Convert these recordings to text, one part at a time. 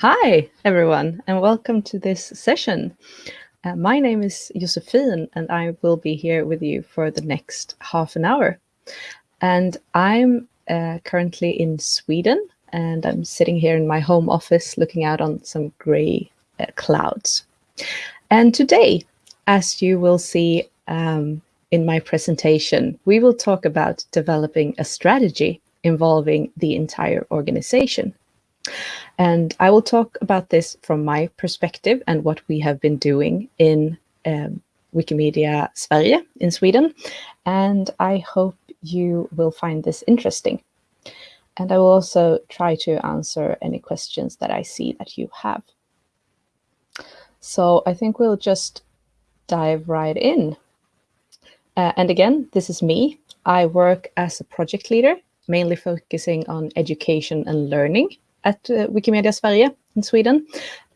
Hi, everyone, and welcome to this session. Uh, my name is Josephine, and I will be here with you for the next half an hour. And I'm uh, currently in Sweden, and I'm sitting here in my home office looking out on some gray uh, clouds. And today, as you will see um, in my presentation, we will talk about developing a strategy involving the entire organization. And I will talk about this from my perspective and what we have been doing in um, Wikimedia Sverige in Sweden. And I hope you will find this interesting. And I will also try to answer any questions that I see that you have. So I think we'll just dive right in. Uh, and again, this is me. I work as a project leader, mainly focusing on education and learning at uh, Wikimedia Sverige in Sweden.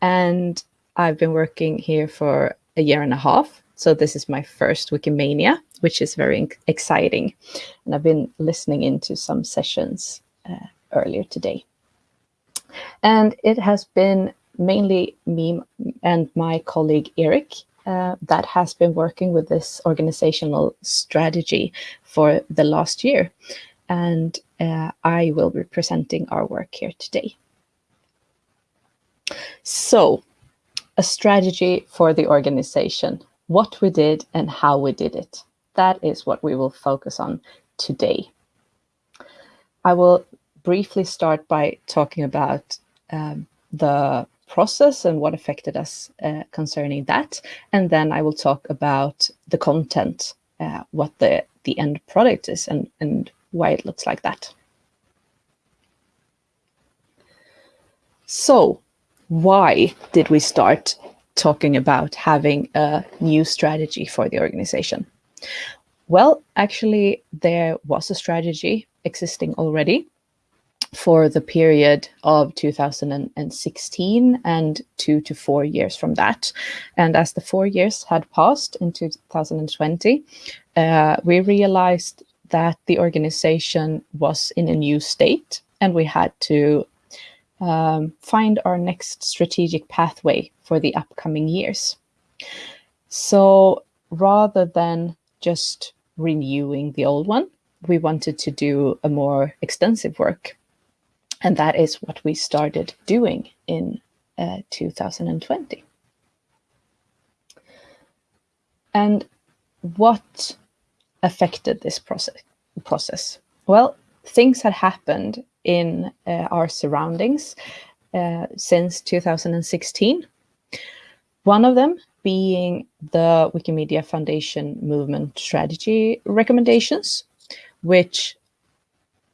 And I've been working here for a year and a half. So this is my first Wikimania, which is very exciting. And I've been listening into some sessions uh, earlier today. And it has been mainly me and my colleague Eric uh, that has been working with this organizational strategy for the last year. And uh, I will be presenting our work here today. So, a strategy for the organization, what we did and how we did it. That is what we will focus on today. I will briefly start by talking about um, the process and what affected us uh, concerning that. And then I will talk about the content, uh, what the, the end product is and, and why it looks like that. So why did we start talking about having a new strategy for the organization? Well, actually, there was a strategy existing already for the period of 2016 and two to four years from that. And as the four years had passed in 2020, uh, we realized that the organization was in a new state and we had to um, find our next strategic pathway for the upcoming years. So rather than just renewing the old one, we wanted to do a more extensive work. And that is what we started doing in uh, 2020. And what affected this process? process? Well, things had happened in uh, our surroundings uh, since 2016. One of them being the Wikimedia Foundation movement strategy recommendations, which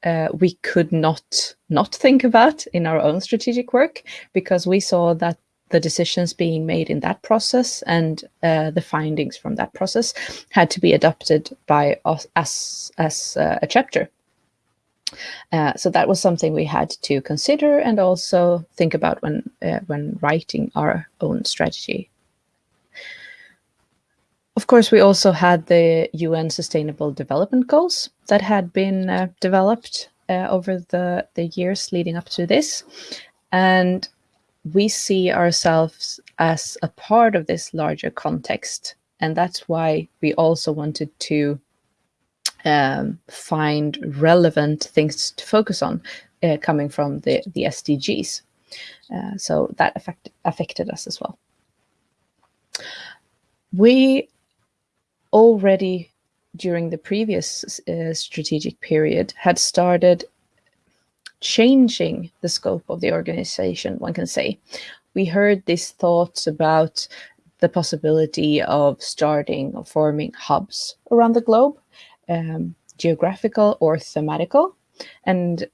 uh, we could not not think about in our own strategic work because we saw that the decisions being made in that process and uh, the findings from that process had to be adopted by us as, as uh, a chapter. Uh, so that was something we had to consider and also think about when uh, when writing our own strategy. Of course, we also had the UN Sustainable Development Goals that had been uh, developed uh, over the, the years leading up to this. And we see ourselves as a part of this larger context. And that's why we also wanted to um, find relevant things to focus on uh, coming from the, the SDGs. Uh, so that affect, affected us as well. We already, during the previous uh, strategic period, had started changing the scope of the organization, one can say. We heard these thoughts about the possibility of starting or forming hubs around the globe um, geographical or thematical. And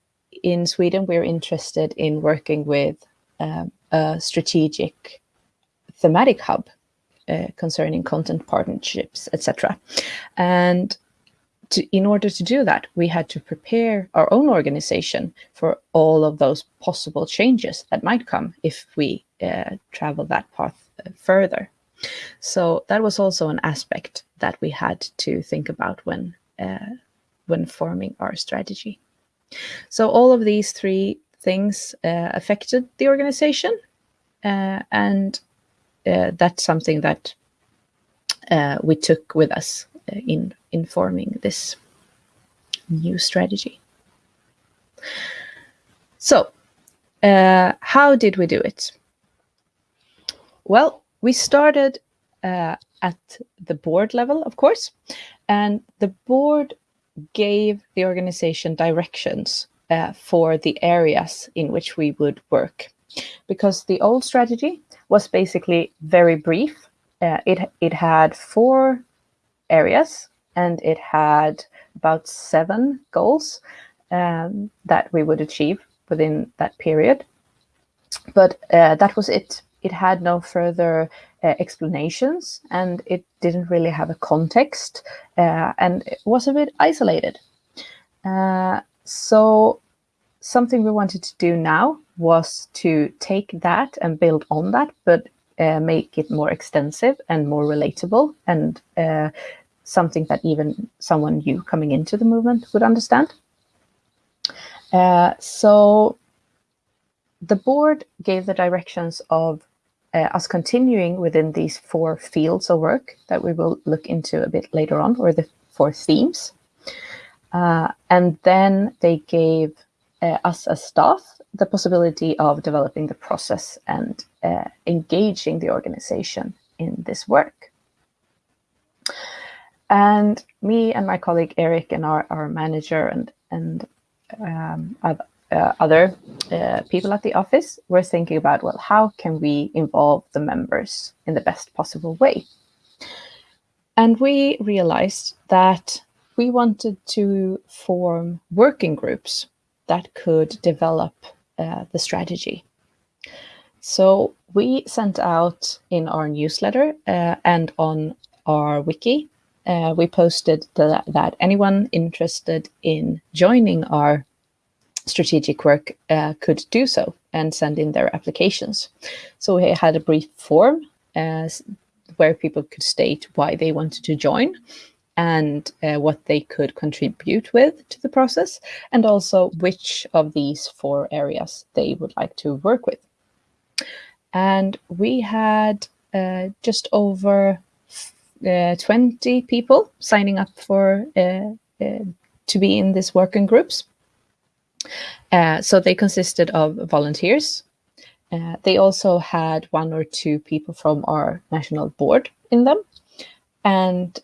in Sweden, we're interested in working with um, a strategic thematic hub uh, concerning content partnerships, etc. And to, in order to do that, we had to prepare our own organization for all of those possible changes that might come if we uh, travel that path uh, further. So that was also an aspect that we had to think about when uh, when forming our strategy. So all of these three things uh, affected the organization. Uh, and uh, that's something that we took with us in informing this new strategy. So uh, how did we do it? Well, we started uh, at the board level, of course, and the board gave the organization directions uh, for the areas in which we would work. Because the old strategy was basically very brief. Uh, it, it had four areas and it had about seven goals um, that we would achieve within that period. But uh, that was it. It had no further uh, explanations and it didn't really have a context uh, and it was a bit isolated. Uh, so something we wanted to do now was to take that and build on that, but uh, make it more extensive and more relatable and uh, something that even someone new coming into the movement would understand. Uh, so the board gave the directions of uh, us continuing within these four fields of work that we will look into a bit later on, or the four themes. Uh, and then they gave us as staff the possibility of developing the process and uh, engaging the organization in this work. And me and my colleague Eric and our, our manager and, and um, uh, other uh, people at the office were thinking about, well, how can we involve the members in the best possible way? And we realized that we wanted to form working groups that could develop uh, the strategy. So we sent out in our newsletter uh, and on our wiki, uh, we posted the, that anyone interested in joining our strategic work uh, could do so and send in their applications. So we had a brief form uh, where people could state why they wanted to join and uh, what they could contribute with to the process, and also which of these four areas they would like to work with. And we had uh, just over uh, 20 people signing up for uh, uh, to be in these working groups. Uh, so they consisted of volunteers. They also had one or two people from our national board in them. And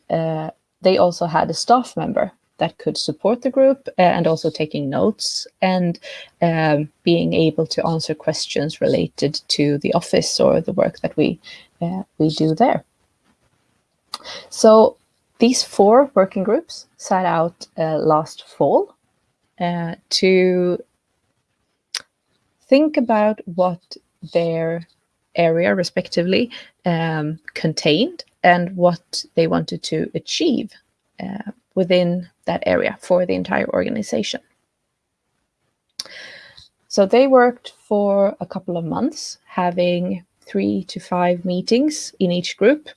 they also had a staff member that could support the group uh, and also taking notes and um, being able to answer questions related to the office or the work that we, uh, we do there. So these four working groups set out uh, last fall uh, to think about what their area respectively um, contained and what they wanted to achieve uh, within that area for the entire organization. So they worked for a couple of months, having three to five meetings in each group,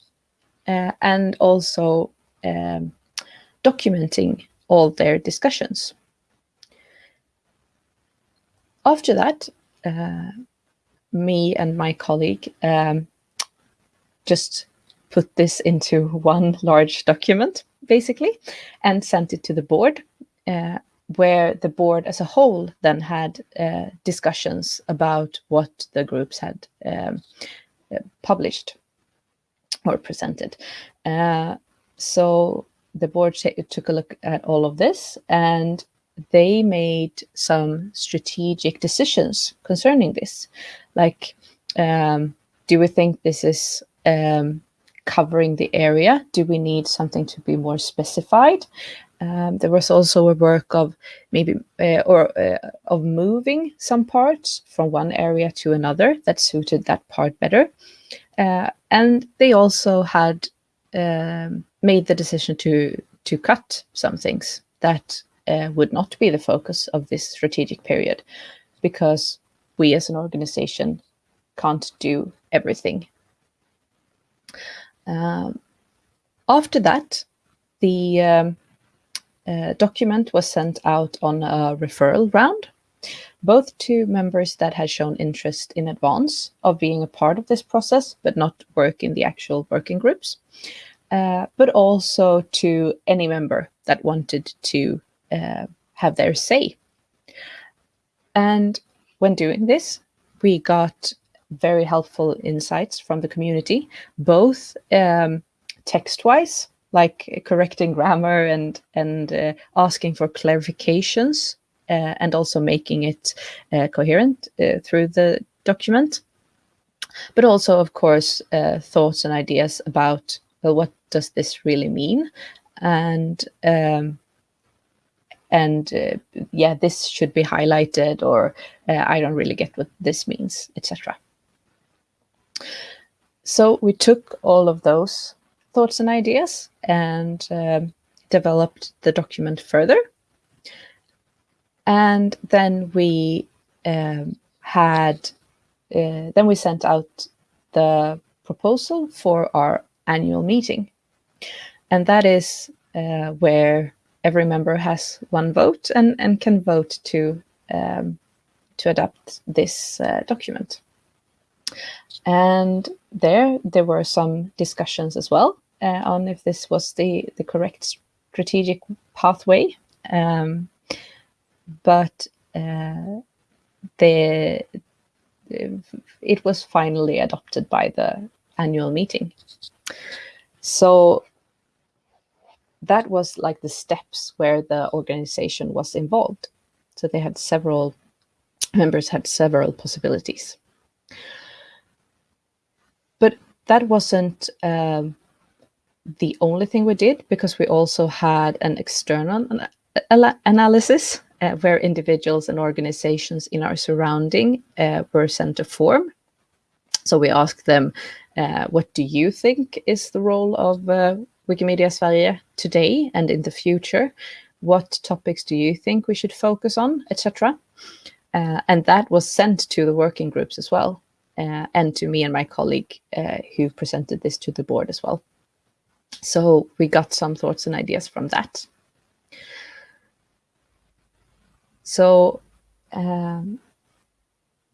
uh, and also um, documenting all their discussions. After that, uh, me and my colleague um, just put this into one large document, basically, and sent it to the board, uh, where the board as a whole then had uh, discussions about what the groups had um, uh, published or presented. Uh, so the board took a look at all of this and they made some strategic decisions concerning this. Like, um, do we think this is um, covering the area? Do we need something to be more specified? Um, there was also a work of maybe uh, or uh, of moving some parts from one area to another that suited that part better. Uh, and they also had um, made the decision to to cut some things that uh, would not be the focus of this strategic period because we as an organization can't do everything. Um, after that, the um, uh, document was sent out on a referral round both to members that had shown interest in advance of being a part of this process, but not work in the actual working groups, uh, but also to any member that wanted to have their say. And when doing this, we got very helpful insights from the community, both um, text-wise, like correcting grammar and, and uh, asking for clarifications uh, and also making it uh, coherent uh, through the document. But also, of course, thoughts and ideas about, well, what does this really mean? And um, and uh, yeah, this should be highlighted, or uh, I don't really get what this means, etc. So we took all of those thoughts and ideas and um, developed the document further. And then we um, had, uh, then we sent out the proposal for our annual meeting. And that is uh, where every member has one vote and, and can vote to, um, to adopt this uh, document. And there, there were some discussions as well uh, on if this was the, the correct strategic pathway. Um, but uh, the it was finally adopted by the annual meeting. So that was like the steps where the organization was involved. So they had several members had several possibilities. But that wasn't um, the only thing we did because we also had an external analysis uh, where individuals and organizations in our surrounding uh, were sent a form. So we asked them, uh, what do you think is the role of uh, Wikimedia Sverige today and in the future? What topics do you think we should focus on, etc. Uh, and that was sent to the working groups as well, uh, and to me and my colleague who presented this to the board as well. So we got some thoughts and ideas from that. So um,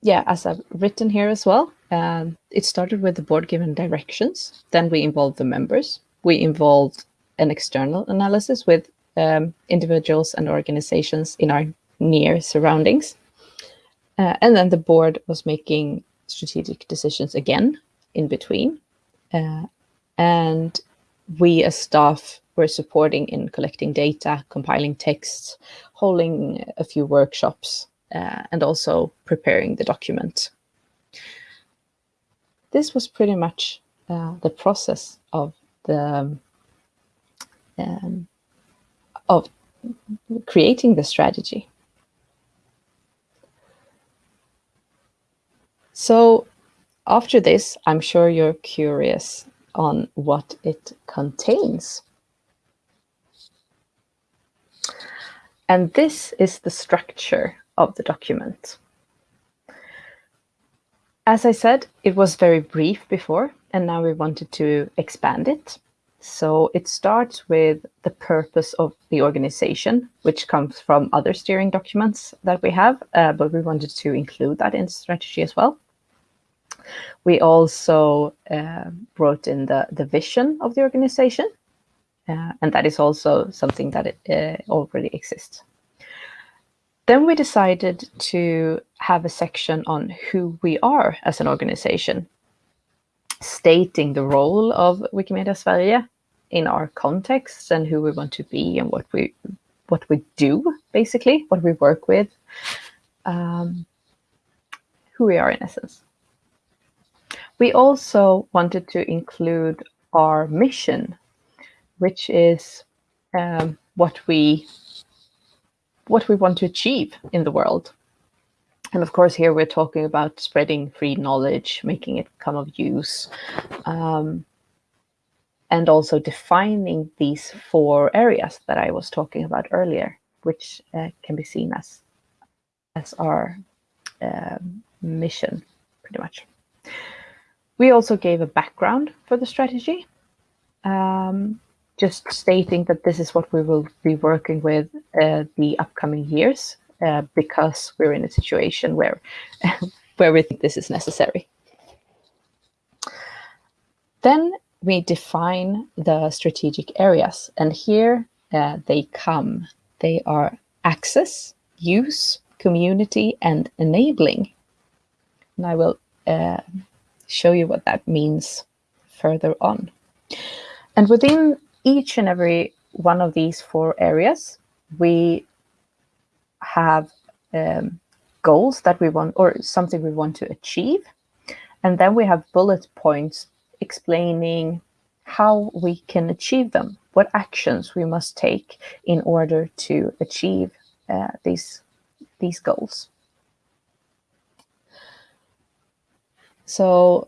yeah, as I've written here as well, um, it started with the board given directions. Then we involved the members. We involved an external analysis with um, individuals and organizations in our near surroundings. Uh, and then the board was making strategic decisions again in between. Uh, and we as staff were supporting in collecting data, compiling texts, holding a few workshops, uh, and also preparing the document. This was pretty much uh, the process of the um, of creating the strategy. So after this, I'm sure you're curious on what it contains. And this is the structure of the document. As I said, it was very brief before, and now we wanted to expand it. So it starts with the purpose of the organization, which comes from other steering documents that we have, uh, but we wanted to include that in strategy as well. We also uh, brought in the, the vision of the organization, uh, and that is also something that it, uh, already exists. Then we decided to have a section on who we are as an organization, stating the role of Wikimedia Sverige in our context and who we want to be and what we what we do, basically, what we work with, um, who we are in essence. We also wanted to include our mission, which is um, what we what we want to achieve in the world. And of course, here we're talking about spreading free knowledge, making it come of use, um, and also defining these four areas that I was talking about earlier, which uh, can be seen as as our uh, mission, pretty much. We also gave a background for the strategy, um, just stating that this is what we will be working with uh, the upcoming years uh, because we're in a situation where, where we think this is necessary. Then we define the strategic areas, and here uh, they come. They are access, use, community, and enabling. And I will uh, show you what that means further on. And within each and every one of these four areas, we have um, goals that we want or something we want to achieve. And then we have bullet points explaining how we can achieve them, what actions we must take in order to achieve uh, these, these goals. So,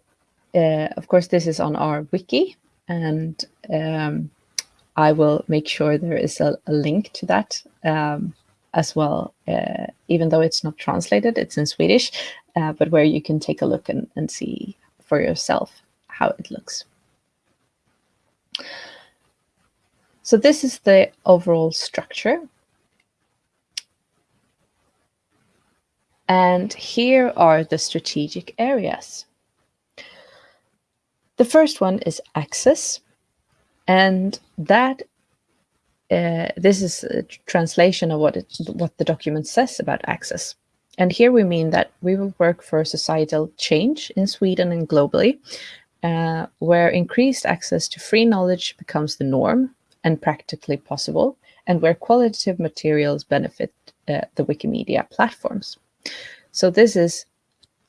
uh, of course, this is on our wiki, and um, I will make sure there is a, a link to that um, as well, uh, even though it's not translated, it's in Swedish, uh, but where you can take a look and, and see for yourself how it looks. So this is the overall structure. And here are the strategic areas. The first one is access. And that uh, this is a translation of what it, what the document says about access. And here we mean that we will work for societal change in Sweden and globally, uh, where increased access to free knowledge becomes the norm and practically possible, and where qualitative materials benefit uh, the Wikimedia platforms. So this is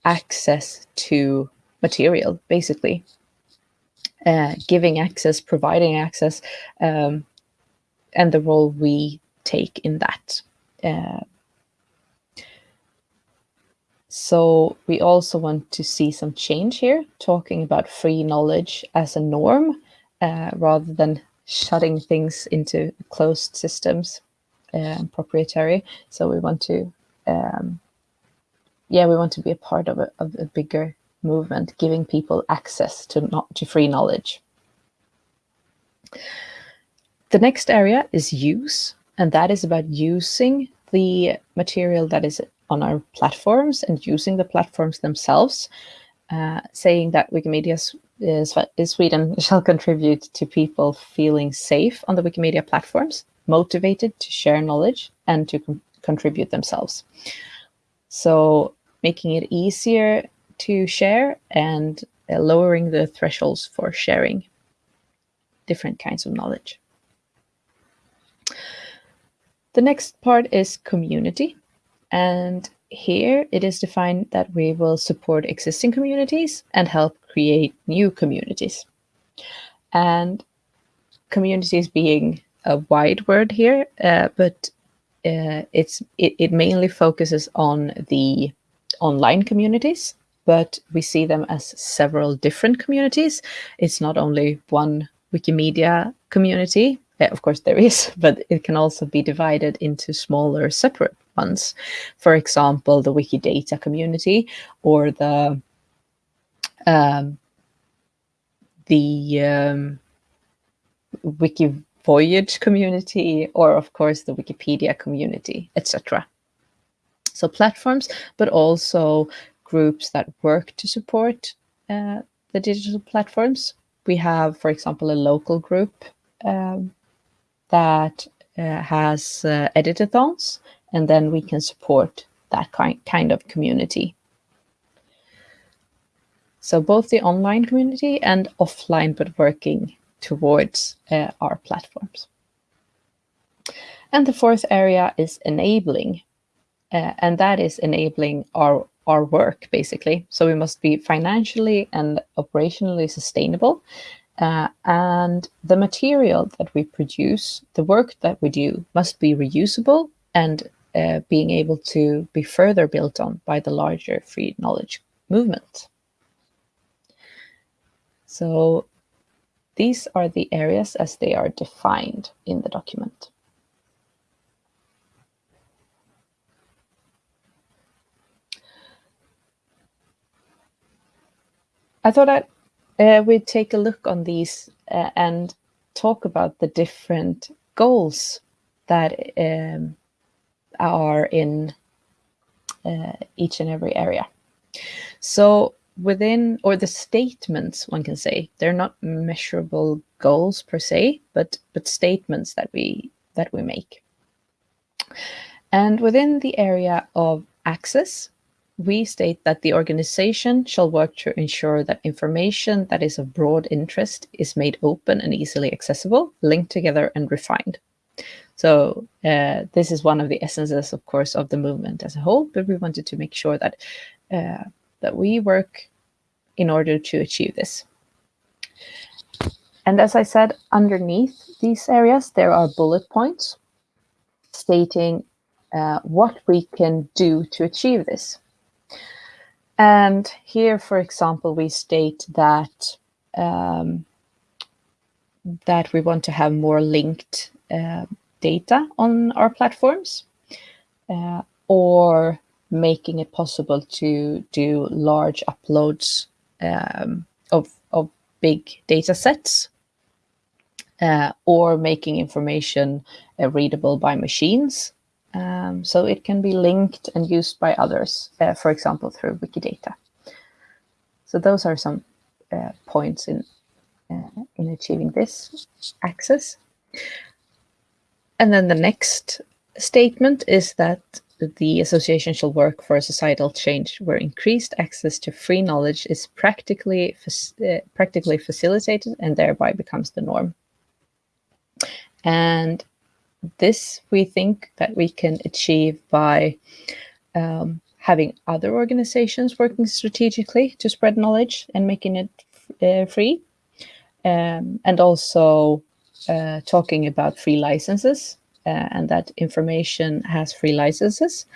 access to material, basically, uh, giving access, providing access, um, and the role we take in that. Uh, so we also want to see some change here, talking about free knowledge as a norm, uh, rather than shutting things into closed systems, uh, proprietary. So we want to, um, yeah, we want to be a part of a, of a bigger movement, giving people access to not to free knowledge. The next area is use, and that is about using the material that is on our platforms and using the platforms themselves, uh, saying that Wikimedia is, is Sweden shall contribute to people feeling safe on the Wikimedia platforms, motivated to share knowledge and to contribute themselves. So making it easier to share and uh, lowering the thresholds for sharing different kinds of knowledge. The next part is community. And here it is defined that we will support existing communities and help create new communities. And communities being a wide word here, uh, but uh, it's it, it mainly focuses on the online communities but we see them as several different communities. It's not only one Wikimedia community. Of course there is, but it can also be divided into smaller separate ones. For example, the Wikidata community or the um, the um, Wiki Voyage community, or of course the Wikipedia community, etc. So platforms, but also groups that work to support uh, the digital platforms. We have, for example, a local group um, that uh, has uh, editathons, and then we can support that kind, kind of community. So both the online community and offline, but working towards uh, our platforms. And the fourth area is enabling, uh, and that is enabling our our work, basically. So we must be financially and operationally sustainable. Uh, and the material that we produce, the work that we do, must be reusable and uh, being able to be further built on by the larger free knowledge movement. So these are the areas as they are defined in the document. I thought I'd, uh, we'd take a look on these uh, and talk about the different goals that um, are in uh, each and every area. So within, or the statements, one can say, they're not measurable goals per se, but, but statements that we, that we make. And within the area of access, we state that the organization shall work to ensure that information that is of broad interest is made open and easily accessible, linked together and refined. So uh, this is one of the essences, of course, of the movement as a whole, but we wanted to make sure that, uh, that we work in order to achieve this. And as I said, underneath these areas, there are bullet points stating uh, what we can do to achieve this. And here, for example, we state that um, that we want to have more linked uh, data on our platforms uh, or making it possible to do large uploads um, of, of big data sets uh, or making information uh, readable by machines um, so it can be linked and used by others, uh, for example, through Wikidata. So those are some uh, points in, uh, in achieving this access. And then the next statement is that the association shall work for a societal change where increased access to free knowledge is practically, uh, practically facilitated and thereby becomes the norm. And this we think that we can achieve by um, having other organizations working strategically to spread knowledge and making it uh, free. Um, and also uh, talking about free licenses uh, and that information has free licenses.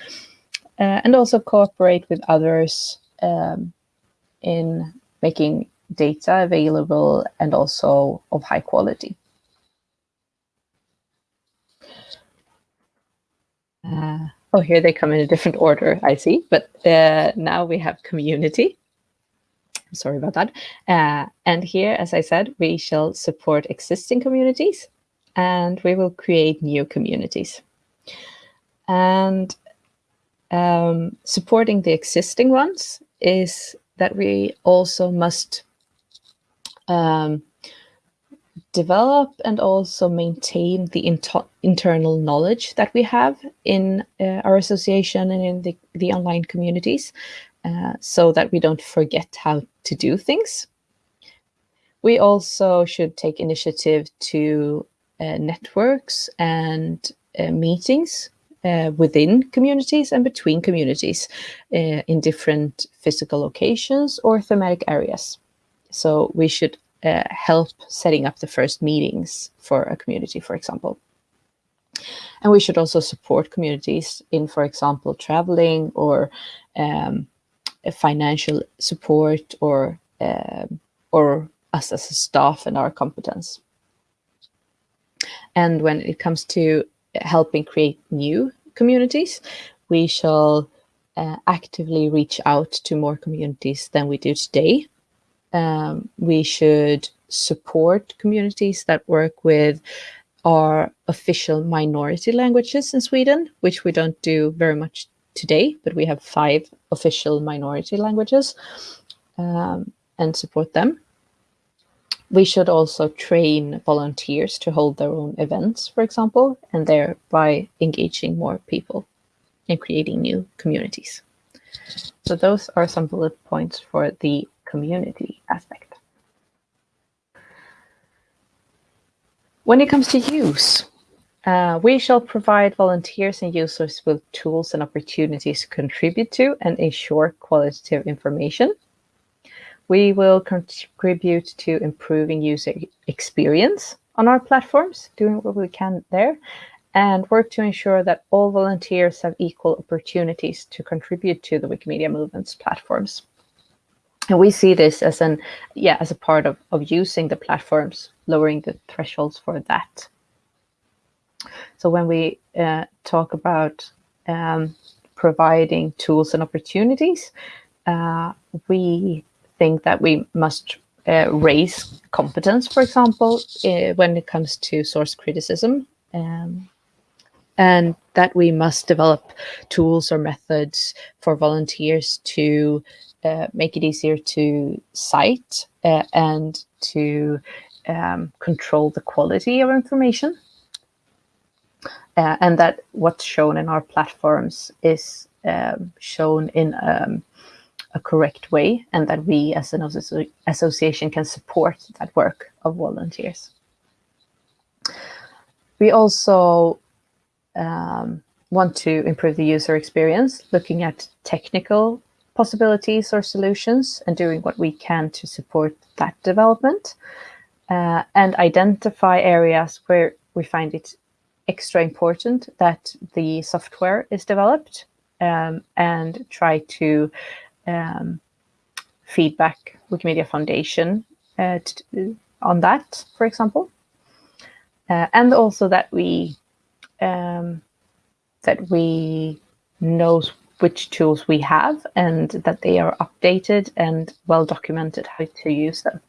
Uh, and also cooperate with others um, in making data available and also of high quality. Uh, oh, here they come in a different order, I see. But uh, now we have community. I'm Sorry about that. Uh, and here, as I said, we shall support existing communities and we will create new communities. And um, supporting the existing ones is that we also must um, develop and also maintain the internal knowledge that we have in uh, our association and in the, the online communities uh, so that we don't forget how to do things. We also should take initiative to uh, networks and uh, meetings uh, within communities and between communities uh, in different physical locations or thematic areas. So we should uh, help setting up the first meetings for a community, for example. And we should also support communities in, for example, traveling or um, financial support or um, or us as a staff and our competence. And when it comes to helping create new communities, we shall uh, actively reach out to more communities than we do today um, we should support communities that work with our official minority languages in Sweden, which we don't do very much today, but we have five official minority languages um, and support them. We should also train volunteers to hold their own events, for example, and thereby engaging more people and creating new communities. So those are some bullet points for the community aspect. When it comes to use, uh, we shall provide volunteers and users with tools and opportunities to contribute to and ensure qualitative information. We will contribute to improving user experience on our platforms, doing what we can there, and work to ensure that all volunteers have equal opportunities to contribute to the Wikimedia Movement's platforms. And we see this as an, yeah, as a part of, of using the platforms, lowering the thresholds for that. So when we uh, talk about um, providing tools and opportunities, uh, we think that we must uh, raise competence, for example, uh, when it comes to source criticism, um, and that we must develop tools or methods for volunteers to make it easier to cite uh, and to um, control the quality of information. Uh, and that what's shown in our platforms is um, shown in um, a correct way and that we as an association can support that work of volunteers. We also um, want to improve the user experience, looking at technical possibilities or solutions and doing what we can to support that development uh, and identify areas where we find it extra important that the software is developed um, and try to um, feedback Wikimedia Foundation uh, on that, for example. Uh, and also that we um, that we know which tools we have and that they are updated and well documented how to use them.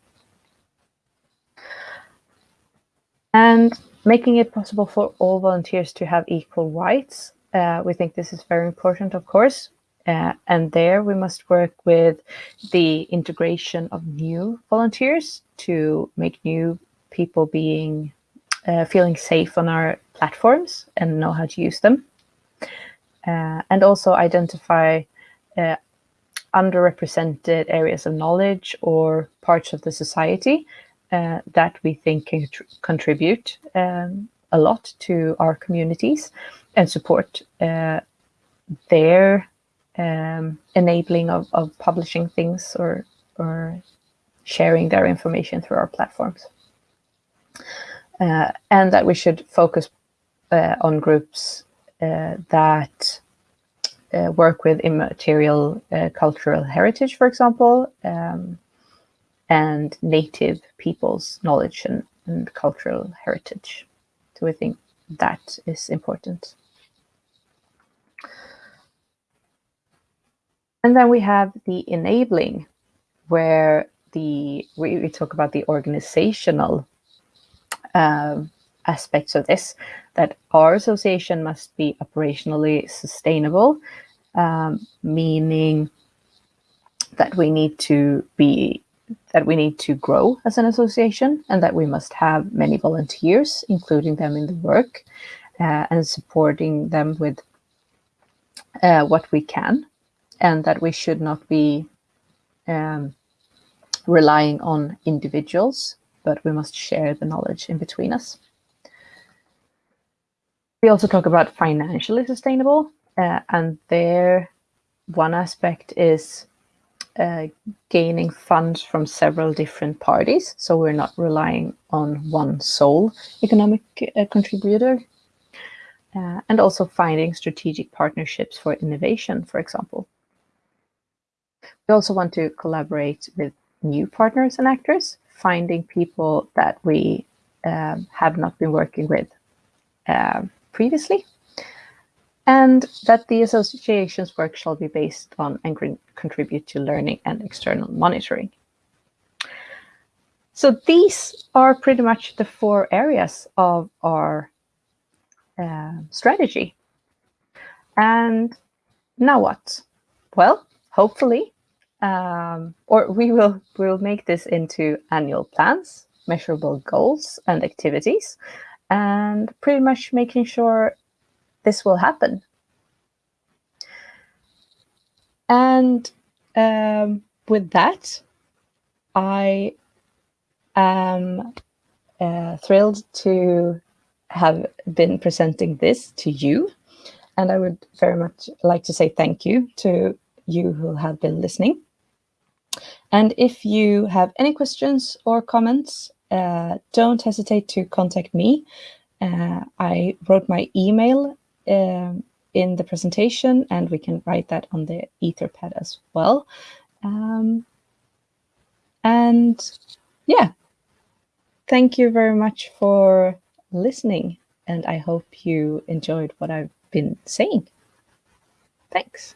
And making it possible for all volunteers to have equal rights. Uh, we think this is very important, of course. Uh, and there we must work with the integration of new volunteers to make new people being uh, feeling safe on our platforms and know how to use them. Uh, and also identify uh, underrepresented areas of knowledge or parts of the society uh, that we think can contribute um, a lot to our communities and support uh, their um, enabling of, of publishing things or, or sharing their information through our platforms. Uh, and that we should focus uh, on groups that uh, work with immaterial uh, cultural heritage, for example, um, and native people's knowledge and, and cultural heritage. So we think that is important. And then we have the enabling, where the we, we talk about the organizational um, aspects of this, that our association must be operationally sustainable, um, meaning that we need to be that we need to grow as an association and that we must have many volunteers, including them in the work uh, and supporting them with uh, what we can, and that we should not be um, relying on individuals, but we must share the knowledge in between us. We also talk about financially sustainable, uh, and there one aspect is uh, gaining funds from several different parties. So we're not relying on one sole economic uh, contributor. Uh, and also finding strategic partnerships for innovation, for example. We also want to collaborate with new partners and actors, finding people that we um, have not been working with uh, previously and that the association's work shall be based on and contribute to learning and external monitoring. So these are pretty much the four areas of our uh, strategy. And now what? Well, hopefully, um, or we will will make this into annual plans, measurable goals and activities, and pretty much making sure this will happen. And um, with that, I am uh, thrilled to have been presenting this to you. And I would very much like to say thank you to you who have been listening. And if you have any questions or comments, don't hesitate to contact me. Uh, I wrote my email um, in the presentation and we can write that on the etherpad as well. Um, and yeah, thank you very much for listening and I hope you enjoyed what I've been saying. Thanks.